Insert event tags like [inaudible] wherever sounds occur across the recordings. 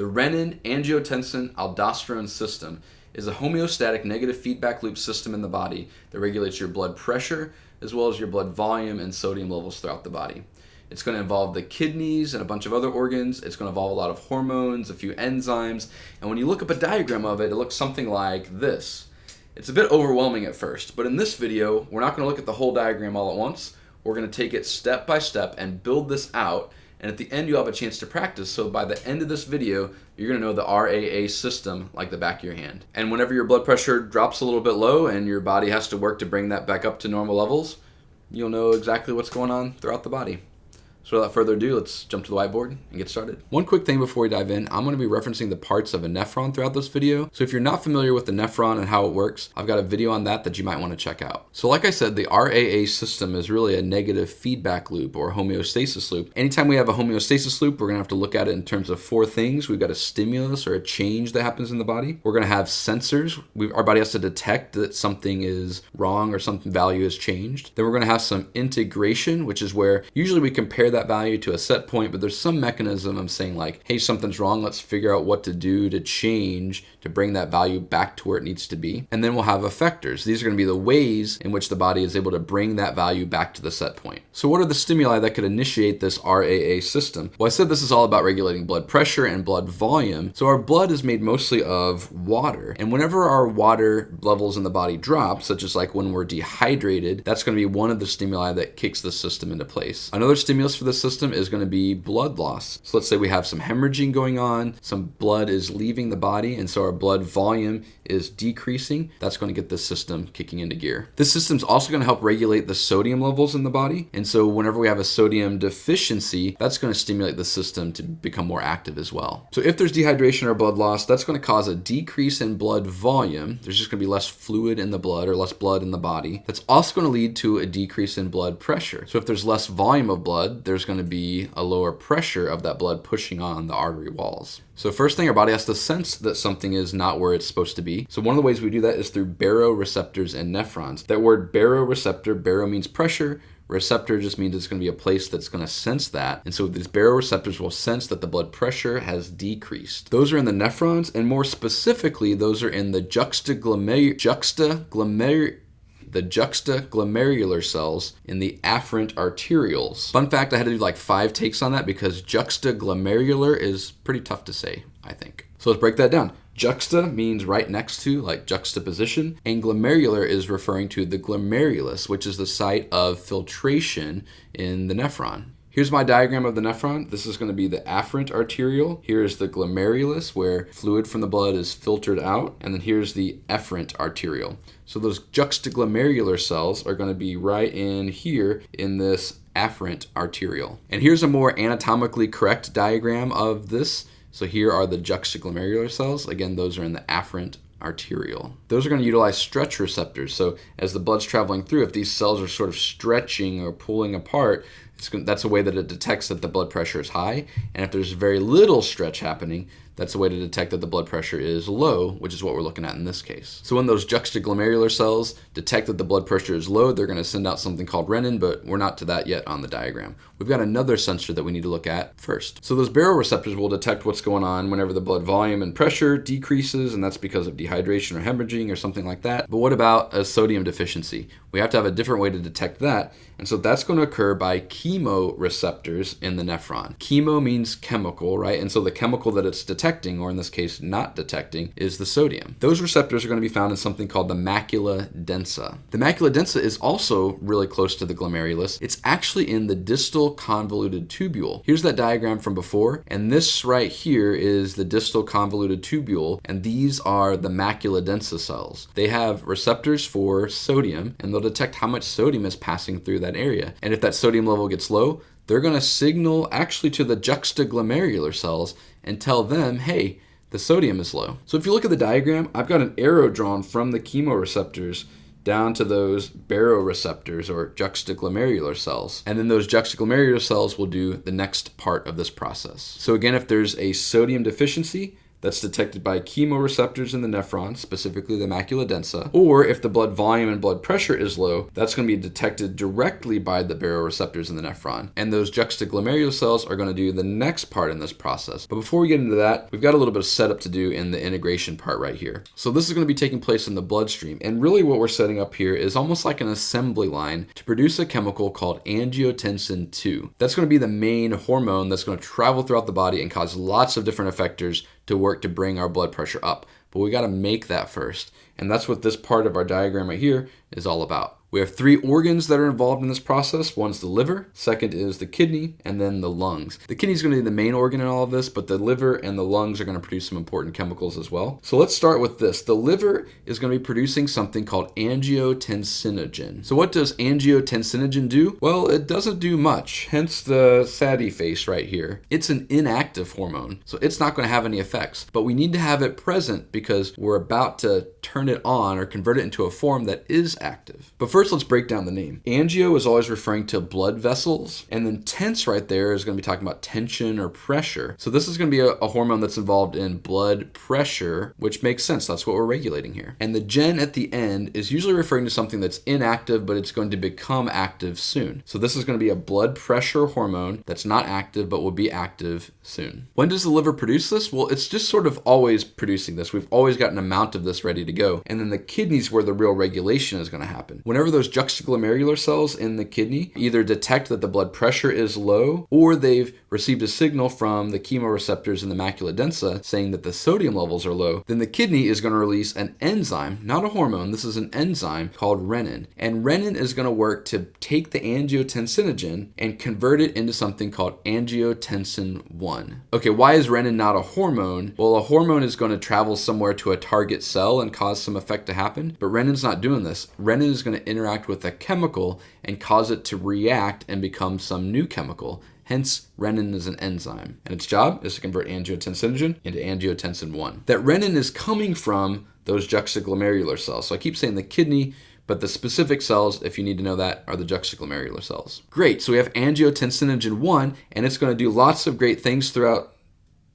The renin-angiotensin-aldosterone system is a homeostatic negative feedback loop system in the body that regulates your blood pressure as well as your blood volume and sodium levels throughout the body. It's going to involve the kidneys and a bunch of other organs. It's going to involve a lot of hormones, a few enzymes. And when you look up a diagram of it, it looks something like this. It's a bit overwhelming at first, but in this video, we're not going to look at the whole diagram all at once. We're going to take it step by step and build this out. And at the end, you'll have a chance to practice. So by the end of this video, you're to know the RAA system like the back of your hand. And whenever your blood pressure drops a little bit low and your body has to work to bring that back up to normal levels, you'll know exactly what's going on throughout the body. So without further ado, let's jump to the whiteboard and get started. One quick thing before we dive in, I'm going to be referencing the parts of a nephron throughout this video. So if you're not familiar with the nephron and how it works, I've got a video on that that you might want to check out. So like I said, the RAA system is really a negative feedback loop or homeostasis loop. Anytime we have a homeostasis loop, we're going to have to look at it in terms of four things. We've got a stimulus or a change that happens in the body. We're going to have sensors. We, our body has to detect that something is wrong or something value has changed. Then we're going to have some integration, which is where usually we compare that value to a set point, but there's some mechanism of saying like, hey, something's wrong. Let's figure out what to do to change to bring that value back to where it needs to be. And then we'll have effectors. These are going to be the ways in which the body is able to bring that value back to the set point. So what are the stimuli that could initiate this RAA system? Well, I said this is all about regulating blood pressure and blood volume. So our blood is made mostly of water. And whenever our water levels in the body drop, such as like when we're dehydrated, that's going to be one of the stimuli that kicks the system into place. Another stimulus for the system is going to be blood loss. So let's say we have some hemorrhaging going on, some blood is leaving the body, and so our blood volume is decreasing. That's going to get the system kicking into gear. This system is also going to help regulate the sodium levels in the body. And so whenever we have a sodium deficiency, that's going to stimulate the system to become more active as well. So if there's dehydration or blood loss, that's going to cause a decrease in blood volume. There's just going to be less fluid in the blood or less blood in the body. That's also going to lead to a decrease in blood pressure. So if there's less volume of blood, there's going to be a lower pressure of that blood pushing on the artery walls. So first thing, our body has to sense that something is not where it's supposed to be. So one of the ways we do that is through baroreceptors and nephrons. That word baroreceptor, baro means pressure, receptor just means it's going to be a place that's going to sense that. And so these baroreceptors will sense that the blood pressure has decreased. Those are in the nephrons, and more specifically, those are in the juxtaglomer juxtaglomer the juxtaglomerular cells in the afferent arterioles. Fun fact, I had to do like five takes on that because juxtaglomerular is pretty tough to say, I think. So let's break that down. Juxta means right next to, like juxtaposition, and glomerular is referring to the glomerulus, which is the site of filtration in the nephron. Here's my diagram of the nephron. This is going to be the afferent arteriole. Here is the glomerulus where fluid from the blood is filtered out. And then here's the efferent arteriole. So those juxtaglomerular cells are going to be right in here in this afferent arteriole. And here's a more anatomically correct diagram of this. So here are the juxtaglomerular cells. Again, those are in the afferent arteriole. Those are going to utilize stretch receptors. So as the blood's traveling through, if these cells are sort of stretching or pulling apart, that's a way that it detects that the blood pressure is high. And if there's very little stretch happening, that's a way to detect that the blood pressure is low, which is what we're looking at in this case. So when those juxtaglomerular cells detect that the blood pressure is low, they're going to send out something called renin, but we're not to that yet on the diagram. We've got another sensor that we need to look at first. So those baroreceptors will detect what's going on whenever the blood volume and pressure decreases, and that's because of dehydration or hemorrhaging or something like that. But what about a sodium deficiency? We have to have a different way to detect that, and so that's going to occur by chemoreceptors in the nephron. Chemo means chemical, right? And so the chemical that it's detecting, or in this case not detecting, is the sodium. Those receptors are going to be found in something called the macula densa. The macula densa is also really close to the glomerulus. It's actually in the distal convoluted tubule. Here's that diagram from before, and this right here is the distal convoluted tubule, and these are the macula densa cells. They have receptors for sodium, and they'll detect how much sodium is passing through that that area. And if that sodium level gets low, they're going to signal actually to the juxtaglomerular cells and tell them, hey, the sodium is low. So if you look at the diagram, I've got an arrow drawn from the chemoreceptors down to those baroreceptors or juxtaglomerular cells. And then those juxtaglomerular cells will do the next part of this process. So again, if there's a sodium deficiency, that's detected by chemoreceptors in the nephron, specifically the macula densa. Or if the blood volume and blood pressure is low, that's going to be detected directly by the baroreceptors in the nephron. And those juxtaglomerular cells are going to do the next part in this process. But before we get into that, we've got a little bit of setup to do in the integration part right here. So this is going to be taking place in the bloodstream. And really what we're setting up here is almost like an assembly line to produce a chemical called angiotensin 2. That's going to be the main hormone that's going to travel throughout the body and cause lots of different effectors to work to bring our blood pressure up. But we got to make that first. And that's what this part of our diagram right here is all about. We have three organs that are involved in this process. One's the liver, second is the kidney, and then the lungs. The kidney is going to be the main organ in all of this, but the liver and the lungs are going to produce some important chemicals as well. So let's start with this. The liver is going to be producing something called angiotensinogen. So what does angiotensinogen do? Well, it doesn't do much, hence the saddy face right here. It's an inactive hormone, so it's not going to have any effects, but we need to have it present because we're about to turn it on or convert it into a form that is active. But first first let's break down the name. Angio is always referring to blood vessels, and then tense right there is going to be talking about tension or pressure. So this is going to be a, a hormone that's involved in blood pressure, which makes sense. That's what we're regulating here. And the gen at the end is usually referring to something that's inactive, but it's going to become active soon. So this is going to be a blood pressure hormone that's not active, but will be active soon. When does the liver produce this? Well, it's just sort of always producing this. We've always got an amount of this ready to go. And then the kidneys where the real regulation is going to happen. Whenever those juxtaglomerular cells in the kidney either detect that the blood pressure is low or they've received a signal from the chemoreceptors in the macula densa saying that the sodium levels are low, then the kidney is going to release an enzyme, not a hormone, this is an enzyme called renin. And renin is going to work to take the angiotensinogen and convert it into something called angiotensin 1. Okay, why is renin not a hormone? Well, a hormone is going to travel somewhere to a target cell and cause some effect to happen, but renin's not doing this. Renin is going to interact with a chemical and cause it to react and become some new chemical. Hence, renin is an enzyme, and its job is to convert angiotensinogen into angiotensin 1. That renin is coming from those juxtaglomerular cells. So I keep saying the kidney, but the specific cells, if you need to know that, are the juxtaglomerular cells. Great, so we have angiotensinogen 1, and it's going to do lots of great things throughout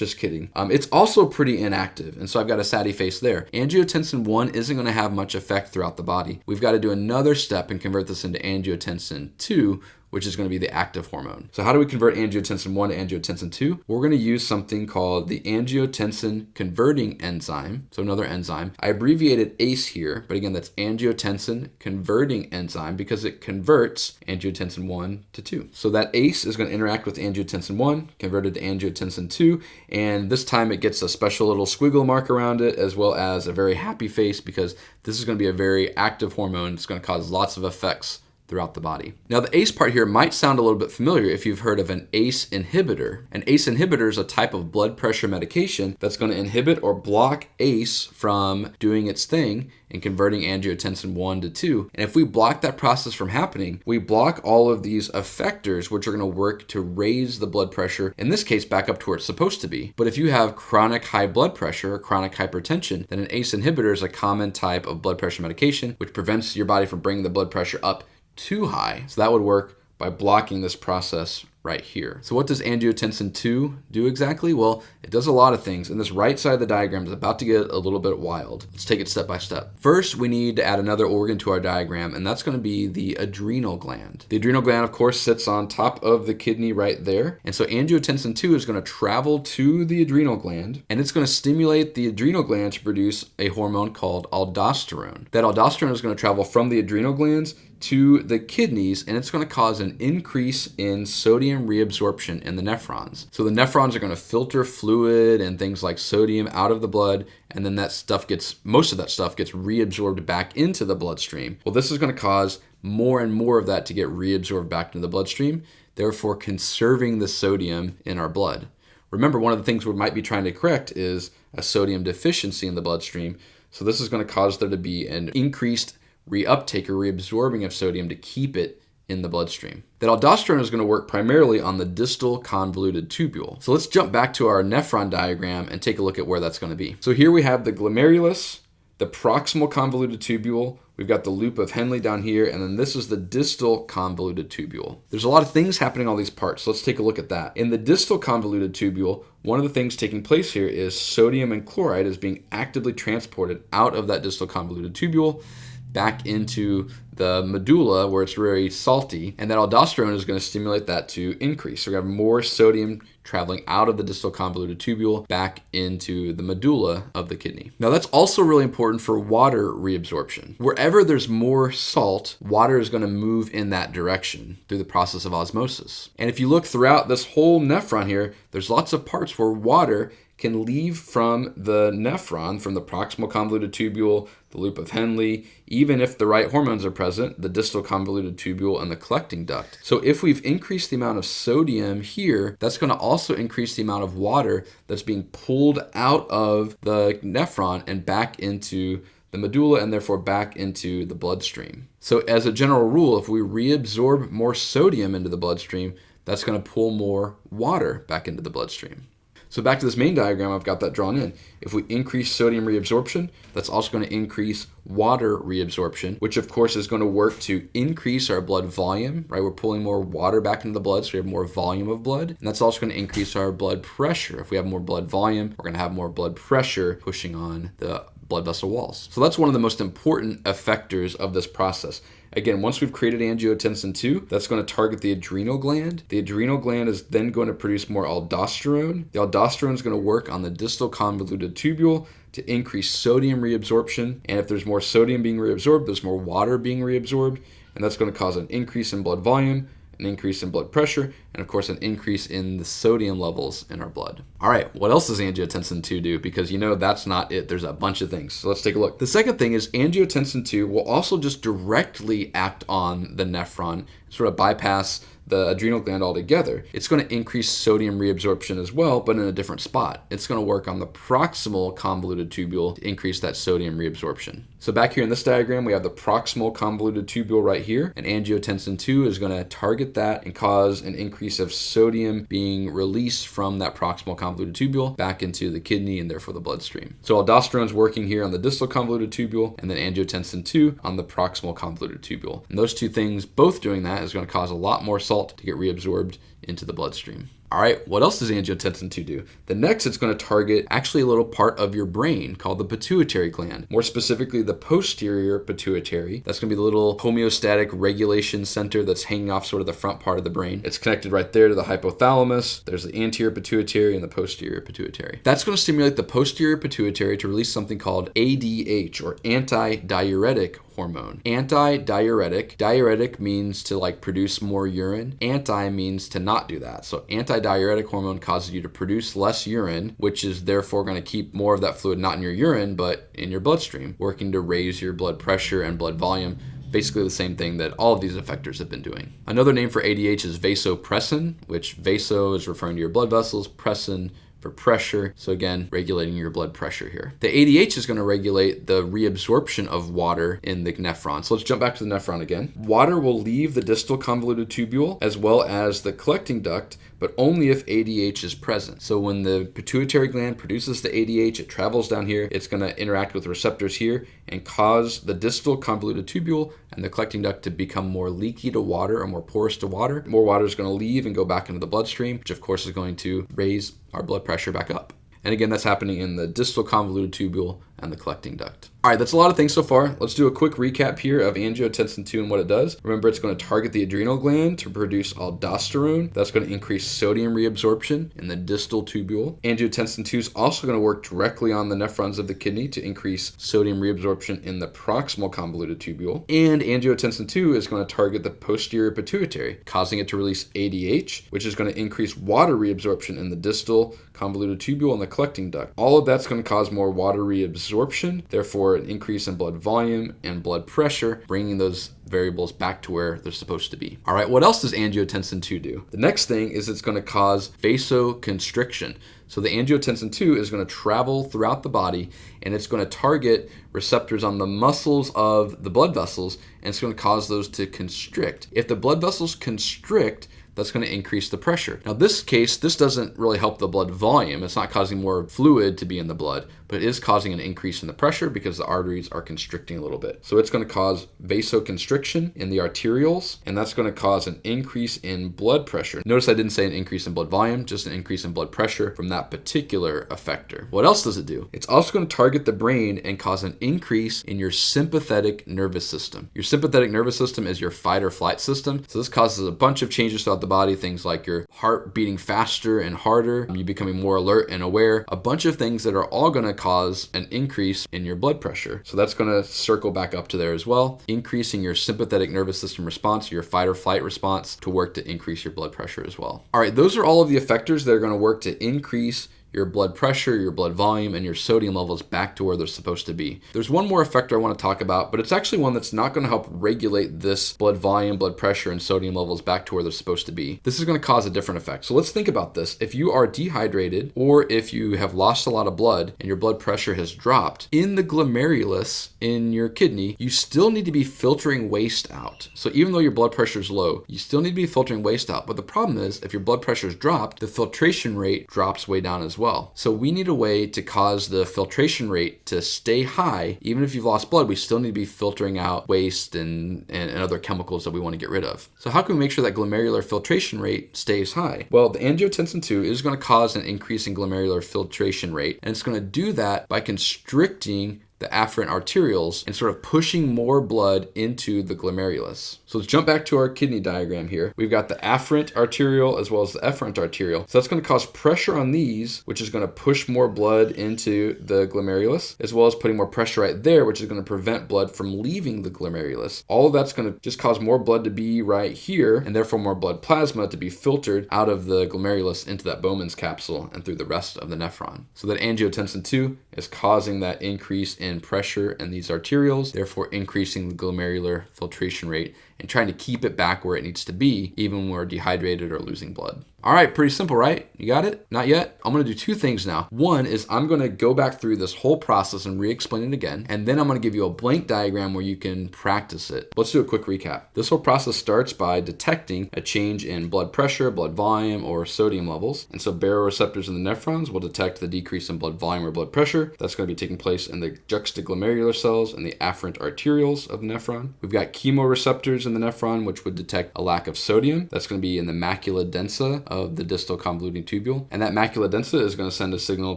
just kidding. Um, it's also pretty inactive, and so I've got a satty face there. Angiotensin 1 isn't going to have much effect throughout the body. We've got to do another step and convert this into angiotensin 2, which is going to be the active hormone. So how do we convert angiotensin 1 to angiotensin 2? We're going to use something called the angiotensin converting enzyme, so another enzyme. I abbreviated ACE here, but again, that's angiotensin converting enzyme because it converts angiotensin 1 to 2. So that ACE is going to interact with angiotensin 1, converted to angiotensin 2, and this time it gets a special little squiggle mark around it as well as a very happy face because this is going to be a very active hormone. It's going to cause lots of effects throughout the body. Now the ACE part here might sound a little bit familiar if you've heard of an ACE inhibitor. An ACE inhibitor is a type of blood pressure medication that's going to inhibit or block ACE from doing its thing and converting angiotensin 1 to 2. And if we block that process from happening, we block all of these effectors which are going to work to raise the blood pressure, in this case back up to where it's supposed to be. But if you have chronic high blood pressure or chronic hypertension, then an ACE inhibitor is a common type of blood pressure medication which prevents your body from bringing the blood pressure up too high. So that would work by blocking this process right here. So what does angiotensin 2 do exactly? Well, it does a lot of things, and this right side of the diagram is about to get a little bit wild. Let's take it step by step. First, we need to add another organ to our diagram, and that's going to be the adrenal gland. The adrenal gland, of course, sits on top of the kidney right there, and so angiotensin 2 is going to travel to the adrenal gland, and it's going to stimulate the adrenal gland to produce a hormone called aldosterone. That aldosterone is going to travel from the adrenal glands to the kidneys and it's going to cause an increase in sodium reabsorption in the nephrons. So the nephrons are going to filter fluid and things like sodium out of the blood and then that stuff gets most of that stuff gets reabsorbed back into the bloodstream. Well, this is going to cause more and more of that to get reabsorbed back into the bloodstream, therefore conserving the sodium in our blood. Remember, one of the things we might be trying to correct is a sodium deficiency in the bloodstream. So this is going to cause there to be an increased reuptake or reabsorbing of sodium to keep it in the bloodstream. That aldosterone is going to work primarily on the distal convoluted tubule. So let's jump back to our nephron diagram and take a look at where that's going to be. So here we have the glomerulus, the proximal convoluted tubule, we've got the loop of Henle down here, and then this is the distal convoluted tubule. There's a lot of things happening on these parts, let's take a look at that. In the distal convoluted tubule, one of the things taking place here is sodium and chloride is being actively transported out of that distal convoluted tubule back into the medulla where it's very salty, and that aldosterone is going to stimulate that to increase. So we have more sodium traveling out of the distal convoluted tubule back into the medulla of the kidney. Now that's also really important for water reabsorption. Wherever there's more salt, water is going to move in that direction through the process of osmosis. And if you look throughout this whole nephron here, there's lots of parts where water can leave from the nephron, from the proximal convoluted tubule, the loop of Henle, even if the right hormones are present, the distal convoluted tubule and the collecting duct. So if we've increased the amount of sodium here, that's going to also increase the amount of water that's being pulled out of the nephron and back into the medulla and therefore back into the bloodstream. So as a general rule, if we reabsorb more sodium into the bloodstream, that's going to pull more water back into the bloodstream. So back to this main diagram, I've got that drawn in. If we increase sodium reabsorption, that's also going to increase water reabsorption, which of course is going to work to increase our blood volume, right? We're pulling more water back into the blood, so we have more volume of blood. And that's also going to increase our blood pressure. If we have more blood volume, we're going to have more blood pressure pushing on the blood vessel walls. So that's one of the most important effectors of this process. Again, once we've created angiotensin 2, that's going to target the adrenal gland. The adrenal gland is then going to produce more aldosterone. The aldosterone is going to work on the distal convoluted tubule to increase sodium reabsorption. And if there's more sodium being reabsorbed, there's more water being reabsorbed. And that's going to cause an increase in blood volume, an increase in blood pressure, and of course an increase in the sodium levels in our blood. All right, what else does angiotensin 2 do? Because you know that's not it. There's a bunch of things. So let's take a look. The second thing is angiotensin 2 will also just directly act on the nephron, sort of bypass the adrenal gland altogether, it's going to increase sodium reabsorption as well, but in a different spot. It's going to work on the proximal convoluted tubule to increase that sodium reabsorption. So back here in this diagram, we have the proximal convoluted tubule right here, and angiotensin 2 is going to target that and cause an increase of sodium being released from that proximal convoluted tubule back into the kidney and therefore the bloodstream. So aldosterone is working here on the distal convoluted tubule, and then angiotensin 2 on the proximal convoluted tubule. And those two things, both doing that, is going to cause a lot more salt salt to get reabsorbed into the bloodstream. All right, what else does angiotensin 2 do? The next, it's going to target actually a little part of your brain called the pituitary gland, more specifically the posterior pituitary. That's going to be the little homeostatic regulation center that's hanging off sort of the front part of the brain. It's connected right there to the hypothalamus. There's the anterior pituitary and the posterior pituitary. That's going to stimulate the posterior pituitary to release something called ADH or anti-diuretic hormone. Anti-diuretic. Diuretic means to like produce more urine. Anti means to not do that. So anti-diuretic hormone causes you to produce less urine, which is therefore going to keep more of that fluid not in your urine, but in your bloodstream, working to raise your blood pressure and blood volume basically the same thing that all of these effectors have been doing. Another name for ADH is vasopressin, which vaso is referring to your blood vessels, pressin for pressure. So again, regulating your blood pressure here. The ADH is going to regulate the reabsorption of water in the nephron. So let's jump back to the nephron again. Water will leave the distal convoluted tubule as well as the collecting duct but only if ADH is present. So when the pituitary gland produces the ADH, it travels down here, it's going to interact with receptors here and cause the distal convoluted tubule and the collecting duct to become more leaky to water or more porous to water. More water is going to leave and go back into the bloodstream, which of course is going to raise our blood pressure back up. And again, that's happening in the distal convoluted tubule and the collecting duct. All right, that's a lot of things so far. Let's do a quick recap here of angiotensin 2 and what it does. Remember, it's going to target the adrenal gland to produce aldosterone. That's going to increase sodium reabsorption in the distal tubule. Angiotensin 2 is also going to work directly on the nephrons of the kidney to increase sodium reabsorption in the proximal convoluted tubule. And angiotensin 2 is going to target the posterior pituitary, causing it to release ADH, which is going to increase water reabsorption in the distal convoluted tubule and the collecting duct. All of that's going to cause more water reabsorption, therefore an increase in blood volume and blood pressure, bringing those variables back to where they're supposed to be. All right, what else does angiotensin 2 do? The next thing is it's going to cause vasoconstriction. So the angiotensin 2 is going to travel throughout the body and it's going to target receptors on the muscles of the blood vessels and it's going to cause those to constrict. If the blood vessels constrict, that's going to increase the pressure. Now, this case, this doesn't really help the blood volume. It's not causing more fluid to be in the blood, but is causing an increase in the pressure because the arteries are constricting a little bit. So it's going to cause vasoconstriction in the arterioles, and that's going to cause an increase in blood pressure. Notice I didn't say an increase in blood volume, just an increase in blood pressure from that particular effector. What else does it do? It's also going to target the brain and cause an increase in your sympathetic nervous system. Your sympathetic nervous system is your fight or flight system. So this causes a bunch of changes throughout the body, things like your heart beating faster and harder, you becoming more alert and aware, a bunch of things that are all going to cause an increase in your blood pressure. So that's going to circle back up to there as well, increasing your sympathetic nervous system response, your fight or flight response to work to increase your blood pressure as well. All right, those are all of the effectors that are going to work to increase your blood pressure, your blood volume, and your sodium levels back to where they're supposed to be. There's one more effector I want to talk about, but it's actually one that's not going to help regulate this blood volume, blood pressure, and sodium levels back to where they're supposed to be. This is going to cause a different effect. So let's think about this. If you are dehydrated or if you have lost a lot of blood and your blood pressure has dropped, in the glomerulus in your kidney, you still need to be filtering waste out. So even though your blood pressure is low, you still need to be filtering waste out. But the problem is if your blood pressure is dropped, the filtration rate drops way down as well. So we need a way to cause the filtration rate to stay high. Even if you've lost blood, we still need to be filtering out waste and, and, and other chemicals that we want to get rid of. So how can we make sure that glomerular filtration rate stays high? Well, the angiotensin II is going to cause an increase in glomerular filtration rate, and it's going to do that by constricting the afferent arterioles and sort of pushing more blood into the glomerulus. So let's jump back to our kidney diagram here. We've got the afferent arteriole as well as the efferent arteriole. So that's going to cause pressure on these, which is going to push more blood into the glomerulus, as well as putting more pressure right there, which is going to prevent blood from leaving the glomerulus. All of that's going to just cause more blood to be right here, and therefore more blood plasma to be filtered out of the glomerulus into that Bowman's capsule and through the rest of the nephron. So that angiotensin 2 is causing that increase in pressure in these arterioles, therefore increasing the glomerular filtration rate and trying to keep it back where it needs to be, even when we're dehydrated or losing blood. All right, pretty simple, right? You got it? Not yet? I'm gonna do two things now. One is I'm gonna go back through this whole process and re-explain it again, and then I'm gonna give you a blank diagram where you can practice it. Let's do a quick recap. This whole process starts by detecting a change in blood pressure, blood volume, or sodium levels. And so baroreceptors in the nephrons will detect the decrease in blood volume or blood pressure. That's gonna be taking place in the juxtaglomerular cells and the afferent arterioles of the nephron. We've got chemoreceptors in the nephron, which would detect a lack of sodium. That's gonna be in the macula densa of the distal convoluting tubule. And that macula densa is going to send a signal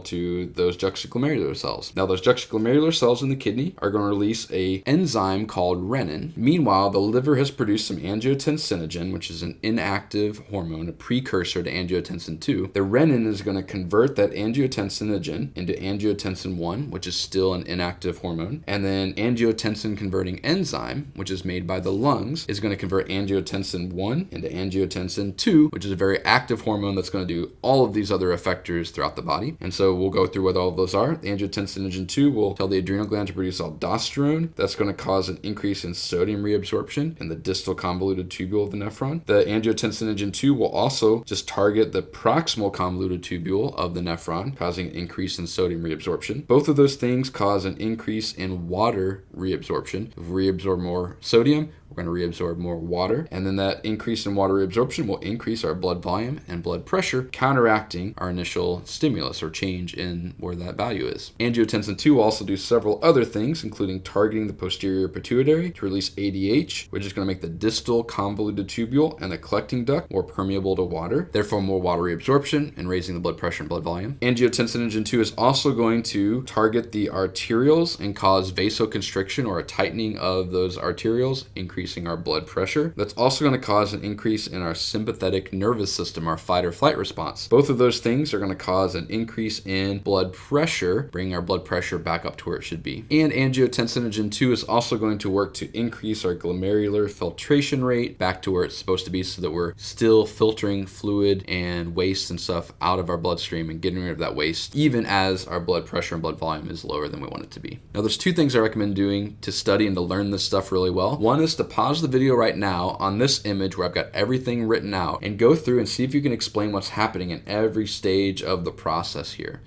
to those juxtaglomerular cells. Now, those juxtaglomerular cells in the kidney are going to release a enzyme called renin. Meanwhile, the liver has produced some angiotensinogen, which is an inactive hormone, a precursor to angiotensin 2. The renin is going to convert that angiotensinogen into angiotensin 1, which is still an inactive hormone. And then angiotensin converting enzyme, which is made by the lungs, is going to convert angiotensin 1 into angiotensin 2, which is a very active hormone that's going to do all of these other effectors throughout the body. And so we'll go through what all of those are. The angiotensinogen 2 will tell the adrenal gland to produce aldosterone. That's going to cause an increase in sodium reabsorption in the distal convoluted tubule of the nephron. The angiotensinogen 2 will also just target the proximal convoluted tubule of the nephron, causing an increase in sodium reabsorption. Both of those things cause an increase in water reabsorption. If we reabsorb more sodium, we're going to reabsorb more water, and then that increase in water reabsorption will increase our blood volume and blood pressure, counteracting our initial stimulus or change in where that value is. Angiotensin 2 will also do several other things, including targeting the posterior pituitary to release ADH, which is going to make the distal convoluted tubule and the collecting duct more permeable to water, therefore more water reabsorption and raising the blood pressure and blood volume. Angiotensinogen 2 is also going to target the arterioles and cause vasoconstriction or a tightening of those arterioles, increase increasing our blood pressure. That's also going to cause an increase in our sympathetic nervous system, our fight or flight response. Both of those things are going to cause an increase in blood pressure, bringing our blood pressure back up to where it should be. And angiotensinogen 2 is also going to work to increase our glomerular filtration rate back to where it's supposed to be so that we're still filtering fluid and waste and stuff out of our bloodstream and getting rid of that waste, even as our blood pressure and blood volume is lower than we want it to be. Now, there's two things I recommend doing to study and to learn this stuff really well. One is to pause the video right now on this image where I've got everything written out and go through and see if you can explain what's happening in every stage of the process here.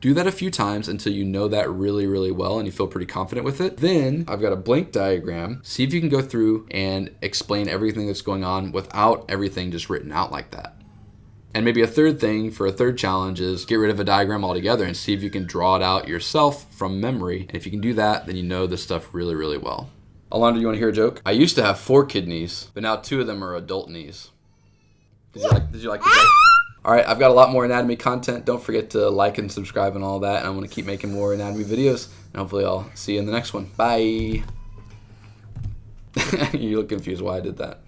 Do that a few times until you know that really, really well and you feel pretty confident with it. Then I've got a blank diagram. See if you can go through and explain everything that's going on without everything just written out like that. And maybe a third thing for a third challenge is get rid of a diagram altogether and see if you can draw it out yourself from memory. And if you can do that, then you know this stuff really, really well. Alondra, you want to hear a joke? I used to have four kidneys, but now two of them are adult knees. Did you like, did you like the joke? [laughs] All right, I've got a lot more anatomy content. Don't forget to like and subscribe and all that. And I'm going to keep making more anatomy videos. And hopefully I'll see you in the next one. Bye. [laughs] you look confused why I did that.